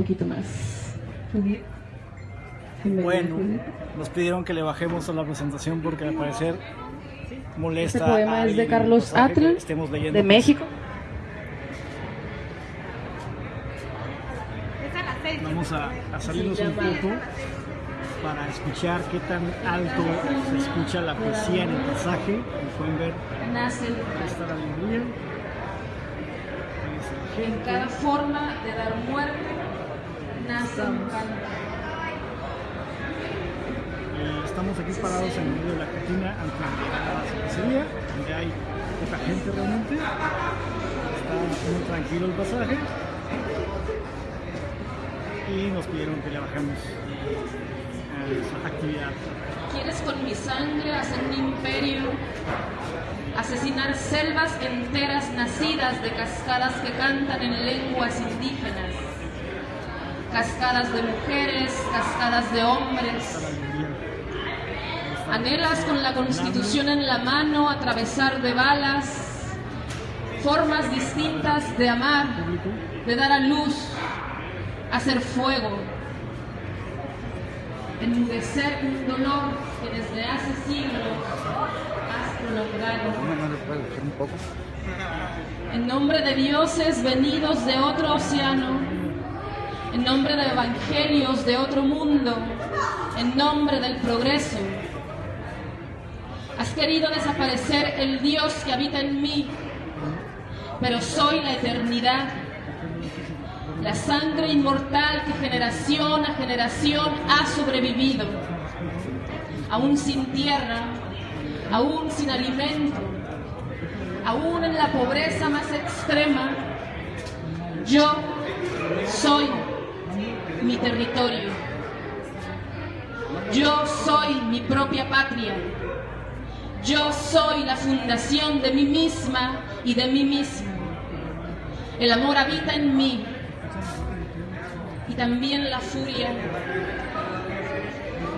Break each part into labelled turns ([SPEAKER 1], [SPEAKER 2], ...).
[SPEAKER 1] poquito más.
[SPEAKER 2] Bueno, nos pidieron que le bajemos a la presentación porque al parecer molesta.
[SPEAKER 1] Este poema
[SPEAKER 2] a
[SPEAKER 1] es de Carlos
[SPEAKER 2] leyendo.
[SPEAKER 1] de México.
[SPEAKER 2] Vamos a, a salirnos un poco para escuchar qué tan alto se escucha la poesía en el pasaje. Como pueden ver, ahí está la alegría.
[SPEAKER 1] En cada forma de dar muerte canto.
[SPEAKER 2] Eh, estamos aquí parados en medio de la cantina antes de llegar a la cervecería, donde hay poca gente realmente. Está muy tranquilo el pasaje. Y nos pidieron que le bajemos eh, esa actividad.
[SPEAKER 1] ¿Quieres con mi sangre hacer un imperio? Asesinar selvas enteras nacidas de cascadas que cantan en lenguas indígenas. Cascadas de mujeres, cascadas de hombres. Anhelas con la constitución en la mano atravesar de balas formas distintas de amar, de dar a luz, hacer fuego, enmudecer un dolor que desde hace siglos has prolongado. En nombre de dioses venidos de otro océano, en nombre de evangelios de otro mundo, en nombre del progreso. Has querido desaparecer el Dios que habita en mí, pero soy la eternidad, la sangre inmortal que generación a generación ha sobrevivido, aún sin tierra, aún sin alimento, aún en la pobreza más extrema, yo soy mi territorio. Yo soy mi propia patria. Yo soy la fundación de mí misma y de mí mismo. El amor habita en mí y también la furia.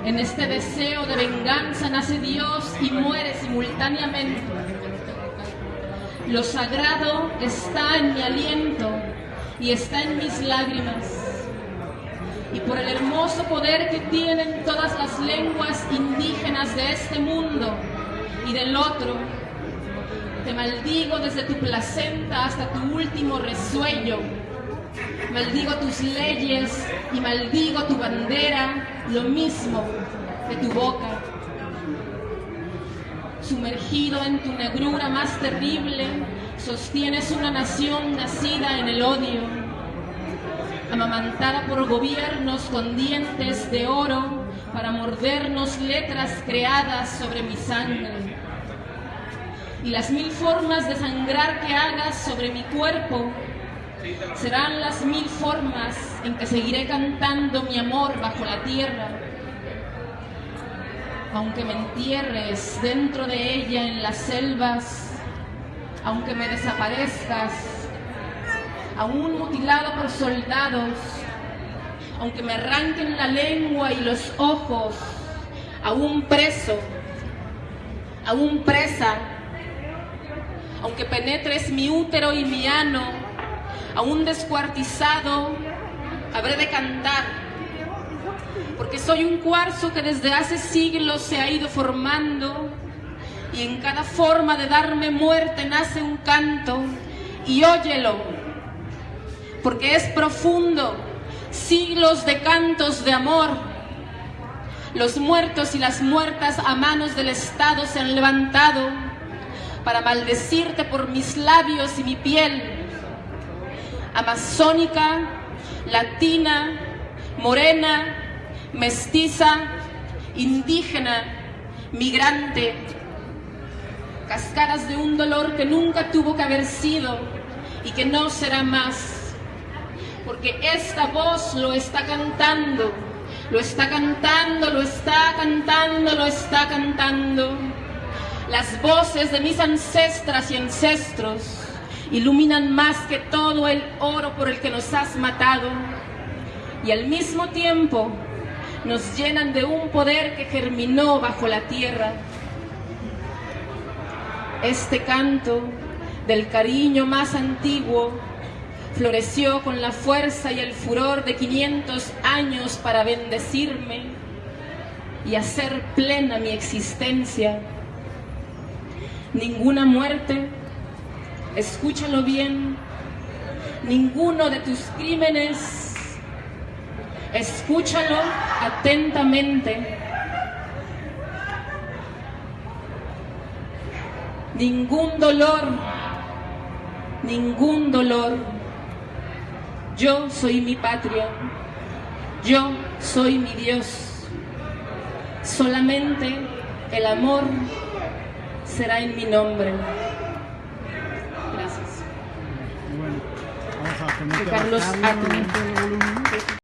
[SPEAKER 1] En este deseo de venganza nace Dios y muere simultáneamente. Lo sagrado está en mi aliento y está en mis lágrimas. Y por el hermoso poder que tienen todas las lenguas indígenas de este mundo y del otro, te maldigo desde tu placenta hasta tu último resuello. Maldigo tus leyes y maldigo tu bandera, lo mismo de tu boca. Sumergido en tu negrura más terrible, sostienes una nación nacida en el odio, amamantada por gobiernos con dientes de oro para mordernos letras creadas sobre mi sangre. Y las mil formas de sangrar que hagas sobre mi cuerpo serán las mil formas en que seguiré cantando mi amor bajo la tierra. Aunque me entierres dentro de ella en las selvas, aunque me desaparezcas, aún mutilado por soldados, aunque me arranquen la lengua y los ojos, aún preso, aún presa, aunque penetres mi útero y mi ano, aún descuartizado, habré de cantar, porque soy un cuarzo que desde hace siglos se ha ido formando y en cada forma de darme muerte nace un canto y óyelo, porque es profundo, siglos de cantos de amor. Los muertos y las muertas a manos del Estado se han levantado para maldecirte por mis labios y mi piel. Amazónica, latina, morena, mestiza, indígena, migrante, cascadas de un dolor que nunca tuvo que haber sido y que no será más, porque esta voz lo está cantando, lo está cantando, lo está cantando, lo está cantando. Las voces de mis ancestras y ancestros iluminan más que todo el oro por el que nos has matado y al mismo tiempo nos llenan de un poder que germinó bajo la tierra. Este canto del cariño más antiguo floreció con la fuerza y el furor de 500 años para bendecirme y hacer plena mi existencia. Ninguna muerte, escúchalo bien, ninguno de tus crímenes, escúchalo atentamente. Ningún dolor, ningún dolor. Yo soy mi patria, yo soy mi Dios. Solamente el amor será en mi nombre. Gracias.
[SPEAKER 2] Bueno, vamos a
[SPEAKER 1] Carlos